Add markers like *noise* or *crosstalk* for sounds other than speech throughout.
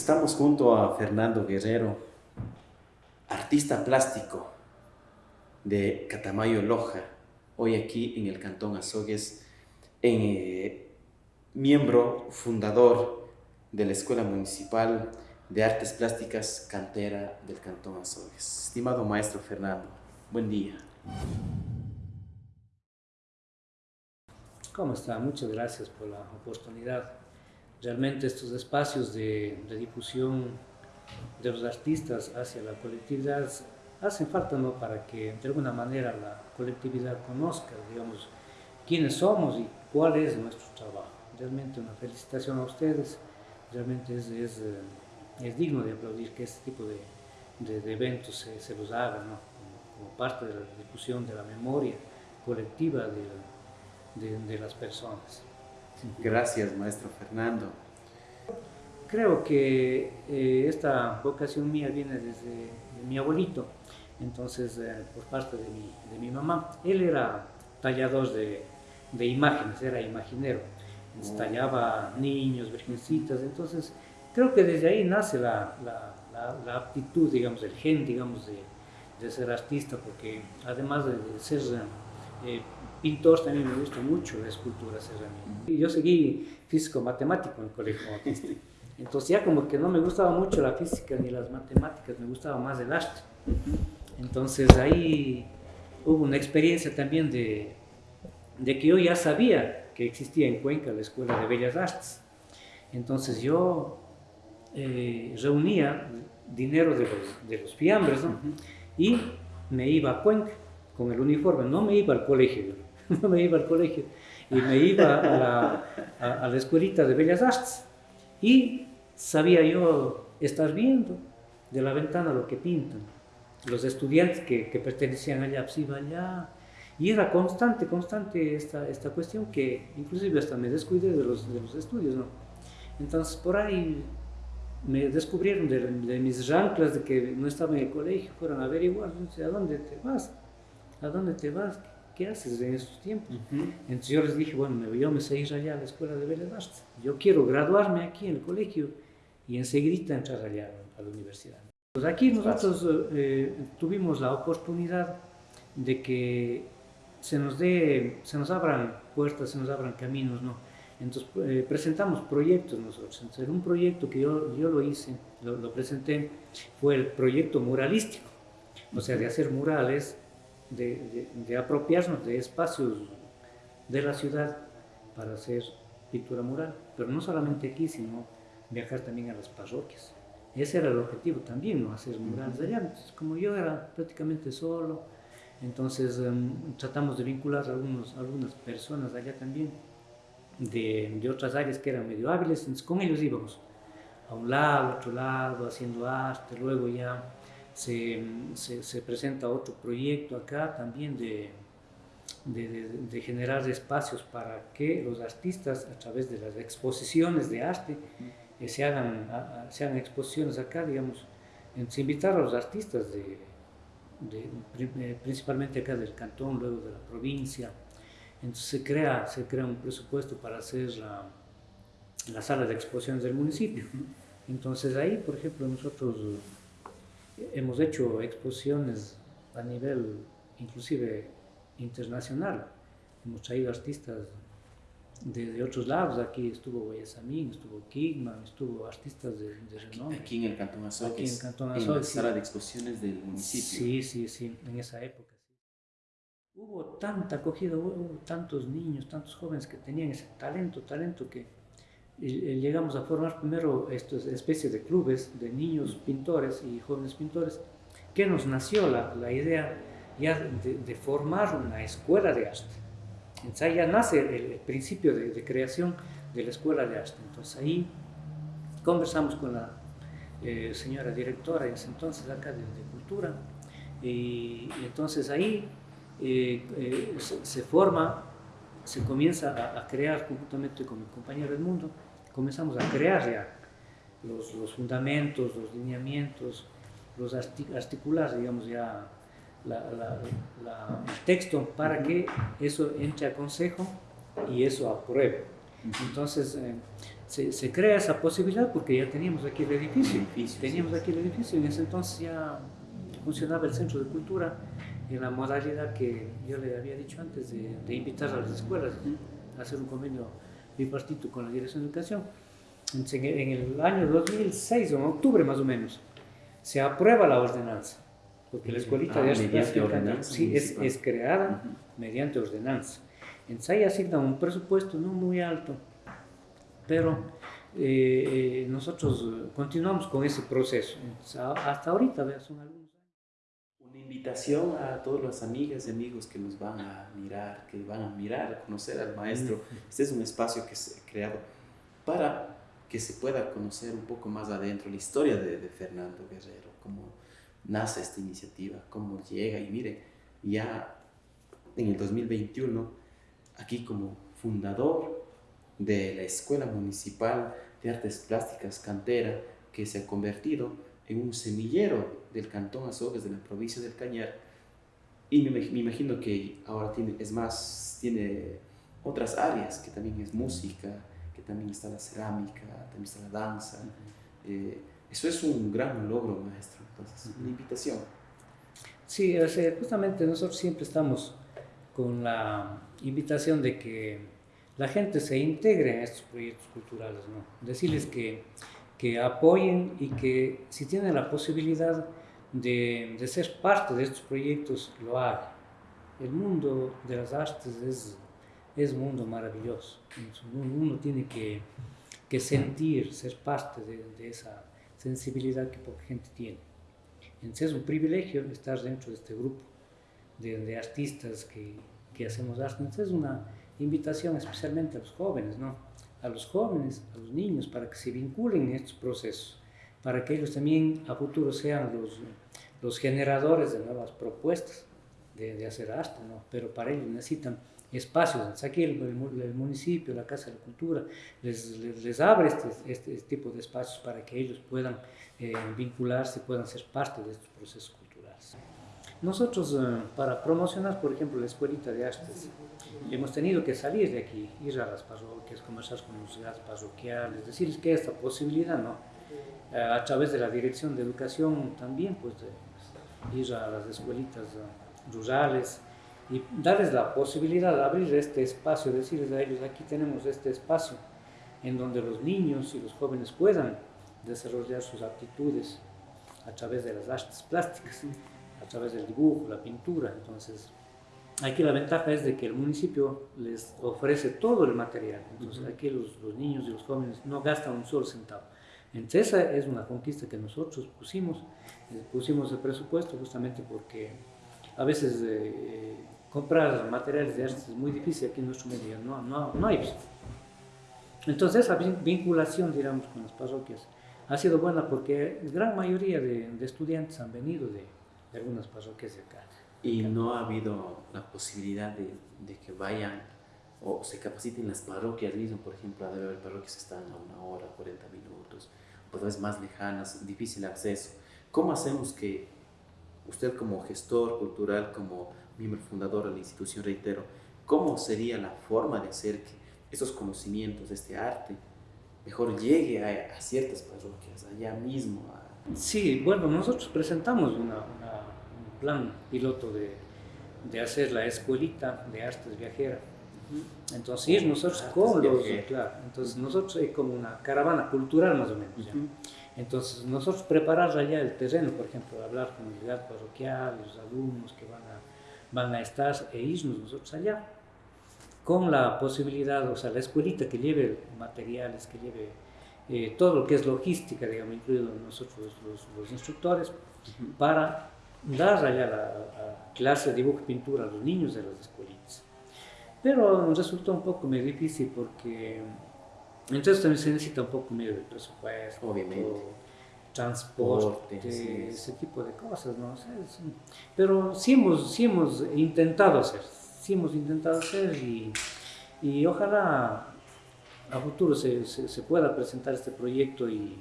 Estamos junto a Fernando Guerrero, artista plástico de Catamayo Loja, hoy aquí en el Cantón Azogues, eh, miembro fundador de la Escuela Municipal de Artes Plásticas Cantera del Cantón Azogues. Estimado maestro Fernando, buen día. ¿Cómo está? Muchas gracias por la oportunidad realmente estos espacios de, difusión de los artistas hacia la colectividad hacen falta ¿no? para que de alguna manera la colectividad conozca, digamos, quiénes somos y cuál es nuestro trabajo. Realmente una felicitación a ustedes, realmente es, eh, digno de aplaudir que este tipo de, eventos se, los hagan ¿no? como, parte de la difusión de la memoria colectiva de las personas. Gracias, maestro Fernando. Creo que eh, esta vocación mía viene desde mi abuelito, entonces eh, por parte de mi, de mi, mamá. Él era tallador de, de imágenes, era imaginero, oh. tallaba niños, virgencitas, entonces creo que desde ahí nace la, la, la, aptitud, digamos, el gen, digamos, de, de, ser artista, porque además de, ser eh, pintor también me gusta mucho la escultura cerámica. Yo seguí físico-matemático en el colegio Entonces ya como que no me gustaba mucho la física ni las matemáticas, me gustaba más el arte. Entonces ahí hubo una experiencia también de, de que yo ya sabía que existía en Cuenca la Escuela de Bellas Artes. Entonces yo eh, reunía dinero de los, de los fiambres y me iba a Cuenca con el uniforme, no me iba al colegio, *laughs* no me iba al colegio, y me iba a la, a, la escuelita de Bellas Artes. Y sabía yo estar viendo de la ventana lo que pintan. Los estudiantes que, que pertenecían allá, pues iba allá. Y era constante, constante esta, esta cuestión que inclusive hasta me descuidé de los, de los estudios, ¿no? Entonces por ahí me descubrieron de, de, mis ranclas de que no estaba en el colegio, fueron a averiguar, ¿a dónde te vas? ¿A dónde te vas? ¿Qué haces en estos tiempos? Entonces yo les dije, bueno, yo me sé ir allá a la Escuela de Bellas Artes, yo quiero graduarme aquí en el colegio y enseguida entrar allá a la universidad. Pues aquí nosotros eh, tuvimos la oportunidad de que se nos, dé, se nos abran puertas, se nos abran caminos, ¿no? Entonces eh, presentamos proyectos nosotros. Entonces un proyecto que yo, yo lo hice, lo, lo presenté, fue el proyecto muralístico, o sea, de hacer murales de, apropiarnos de espacios de la ciudad para hacer pintura mural, pero no solamente aquí, sino viajar también a las parroquias. Ese era el objetivo también, ¿no? hacer murales allá. Entonces, como yo era prácticamente solo, entonces em, tratamos de vincular a algunos, algunas personas allá también, de, de, otras áreas que eran medio hábiles, entonces con ellos íbamos a un lado, a otro lado, haciendo arte, luego ya se, se, presenta otro proyecto acá también de, de, generar espacios para que los artistas a través de las exposiciones de arte eh, se, hagan, se hagan exposiciones acá, digamos, se invitar a los artistas de, eh, principalmente acá del cantón, luego de la provincia, entonces se crea, se crea un presupuesto para hacer la, la sala de exposiciones del municipio. Entonces ahí, por ejemplo, nosotros hemos hecho exposiciones a nivel inclusive internacional. Hemos traído artistas de, otros lados. Aquí estuvo Guayasamín, estuvo Kigman, estuvo artistas de, de renombre. Aquí en el Cantón Azogues. Aquí en el Cantón En la sala de exposiciones del municipio. Sí, sí, sí, en esa época. Hubo tanta acogida, hubo tantos niños, tantos jóvenes que tenían ese talento, talento que llegamos a formar primero estas especies de clubes de niños pintores y jóvenes pintores, que nos nació la, la idea ya de, formar una escuela de arte. Entonces ahí ya nace el, principio de, creación de la escuela de arte. Entonces ahí conversamos con la eh, señora directora en ese entonces acá de, Cultura y, entonces ahí eh, eh, se, forma, se comienza a, a crear conjuntamente con mi compañero Edmundo comenzamos a crear ya los, los fundamentos, los lineamientos, los articular, digamos, ya el texto para que eso entre a consejo y eso apruebe. Entonces, eh, se, crea esa posibilidad porque ya teníamos aquí el edificio. teníamos aquí el edificio. En ese entonces ya funcionaba el Centro de Cultura en la modalidad que yo le había dicho antes de, invitar a las escuelas a hacer un convenio bipartito con la Dirección de Educación. Entonces, en el año 2006, en octubre más o menos, se aprueba la ordenanza, porque la escuelita de arte sí, es, es, creada mediante ordenanza. Entonces ahí asignan un presupuesto no muy alto, pero eh, eh, nosotros continuamos con ese proceso. hasta ahorita, son algunos Una invitación a todas las amigas y amigos que nos van a mirar, que van a mirar, a conocer al maestro. Este es un espacio que se ha creado para que se pueda conocer un poco más adentro la historia de, de Fernando Guerrero, cómo nace esta iniciativa, cómo llega y mire, ya en el 2021, aquí como fundador de la Escuela Municipal de Artes Plásticas Cantera, que se ha convertido en un semillero del Cantón Azogues de la provincia del Cañar. Y me, imagino que ahora tiene, es más, tiene otras áreas, que también es música, que también está la cerámica, también está la danza. Eh, eso es un gran logro, maestro. Entonces, una invitación. Sí, justamente nosotros siempre estamos con la invitación de que la gente se integre en estos proyectos culturales, ¿no? Decirles que, que apoyen y que si tienen la posibilidad de, de, ser parte de estos proyectos, lo hagan. El mundo de las artes es, es un mundo maravilloso. Uno tiene que, que sentir, ser parte de, de, esa sensibilidad que poca gente tiene. Entonces es un privilegio estar dentro de este grupo de, de artistas que, que hacemos arte. Entonces es una invitación especialmente a los jóvenes, ¿no? A los jóvenes, a los niños, para que se vinculen en estos procesos, para que ellos también a futuro sean los, los generadores de nuevas propuestas de, de hacer arte, ¿no? Pero para ello necesitan espacios. Aquí el, el, municipio, la Casa de la Cultura, les, les, abre este, este, este, tipo de espacios para que ellos puedan eh, vincularse, puedan ser parte de estos procesos culturales. Nosotros, eh, para promocionar, por ejemplo, la Escuelita de Artes, hemos tenido que salir de aquí, ir a las parroquias, conversar con los ciudades parroquiales, decirles que esta posibilidad, ¿no? Eh, a través de la Dirección de Educación también, pues, ir a las escuelitas eh, rurales y darles la posibilidad de abrir este espacio, decirles a ellos, aquí tenemos este espacio en donde los niños y los jóvenes puedan desarrollar sus aptitudes a través de las artes plásticas, a través del dibujo, la pintura, entonces Aquí la ventaja es de que el municipio les ofrece todo el material, entonces aquí los, los, niños y los jóvenes no gastan un solo centavo. Entonces esa es una conquista que nosotros pusimos, eh, pusimos el presupuesto justamente porque a veces eh, comprar materiales de arte es muy difícil aquí en nuestro medio, no, no, no hay. Entonces esa vinculación, digamos, con las parroquias ha sido buena porque la gran mayoría de, de estudiantes han venido de, de algunas parroquias de acá. Y no ha habido la posibilidad de, de, que vayan o se capaciten las parroquias mismo, por ejemplo, debe haber parroquias que están a una hora, 40 minutos, pues más lejanas, difícil acceso. ¿Cómo hacemos que usted como gestor cultural, como miembro fundador de la institución, reitero, cómo sería la forma de hacer que esos conocimientos este arte mejor llegue a, ciertas parroquias, allá mismo? Sí, bueno, nosotros presentamos una plan piloto de, de hacer la escuelita de artes viajera. Entonces, nosotros con los, claro, entonces nosotros hay como una caravana cultural más o menos. Entonces, nosotros preparar allá el terreno, por ejemplo, hablar con la unidad parroquial, los alumnos que van a, van a estar e irnos nosotros allá, con la posibilidad, o sea, la escuelita que lleve materiales, que lleve eh, todo lo que es logística, digamos, incluido nosotros los, los instructores, para dar allá la, clase de dibujo y pintura a los niños de las escuelitas. Pero resultó un poco muy difícil porque entonces también se necesita un poco medio de presupuesto, obviamente, transporte, ese tipo de cosas, ¿no? pero sí hemos, sí hemos intentado hacer, sí hemos intentado hacer y, y ojalá a futuro se, se, se, pueda presentar este proyecto y,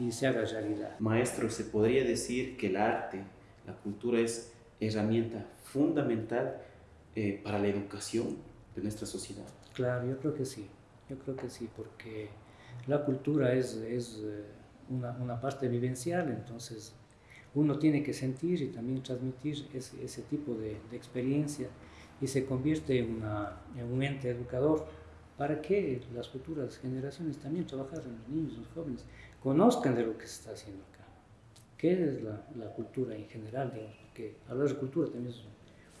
y se haga realidad. Maestro, ¿se podría decir que el arte la cultura es herramienta fundamental eh, para la educación de nuestra sociedad. Claro, yo creo que sí, yo creo que sí, porque la cultura es, es eh, una, parte vivencial, entonces uno tiene que sentir y también transmitir ese, tipo de, experiencia y se convierte en, un ente educador para que las futuras generaciones también trabajen los niños, los jóvenes, conozcan de lo que se está haciendo acá. ¿Qué es la, la cultura en general? Digamos, porque hablar de cultura también es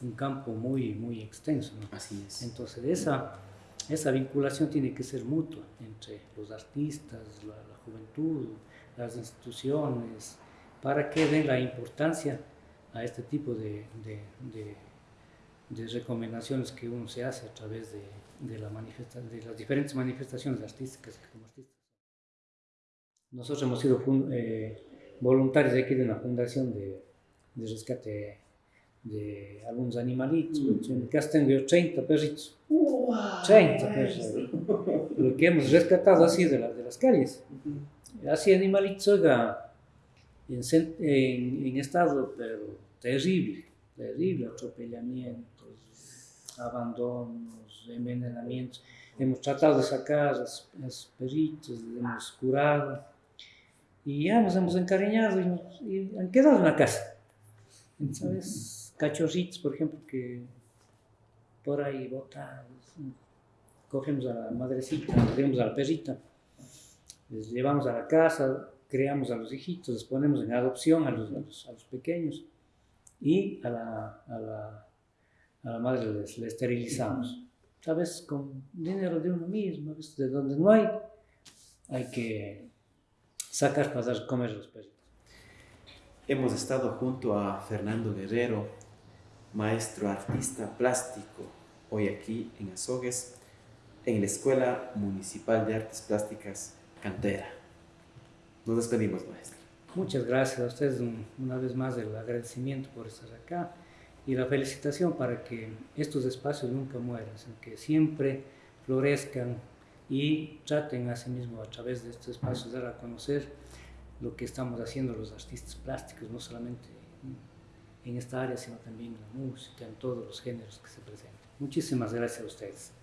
un campo muy, muy extenso. ¿no? Así es. Entonces, esa, esa vinculación tiene que ser mutua entre los artistas, la, la juventud, las instituciones, para que den la importancia a este tipo de, de, de, de recomendaciones que uno se hace a través de, de, la manifesta de las diferentes manifestaciones artísticas como artistas. Nosotros hemos sido eh, voluntarios de aquí de una fundación de, de rescate de algunos animalitos. Mm. En mi casa tengo yo 30 perritos. Wow. 30 perritos. Lo que hemos rescatado así de, la, de las calles. Así animalitos, oiga, en, en, en, estado, pero terrible, terrible, atropellamientos, abandonos, envenenamientos. Hemos tratado de sacar a los perritos, hemos curado y ya nos hemos encariñado y, nos, y han quedado en la casa. ¿Sabes? Cachorritos, por ejemplo, que por ahí botados. Cogemos a la madrecita, digamos a la perrita, les llevamos a la casa, creamos a los hijitos, les ponemos en adopción a los, a los, a los pequeños y a la, a la, a la madre les, les esterilizamos. ¿Sabes? Con dinero de uno mismo, ¿ves? de donde no hay, hay que sacar para dar comer a los perros. Hemos estado junto a Fernando Guerrero, maestro artista plástico, hoy aquí en Azogues, en la Escuela Municipal de Artes Plásticas Cantera. Nos despedimos, maestro. Muchas gracias a ustedes una vez más el agradecimiento por estar acá y la felicitación para que estos espacios nunca mueran, que siempre florezcan y traten a sí mismo a través de estos espacios dar a conocer lo que estamos haciendo los artistas plásticos, no solamente en esta área, sino también en la música, en todos los géneros que se presentan. Muchísimas gracias a ustedes.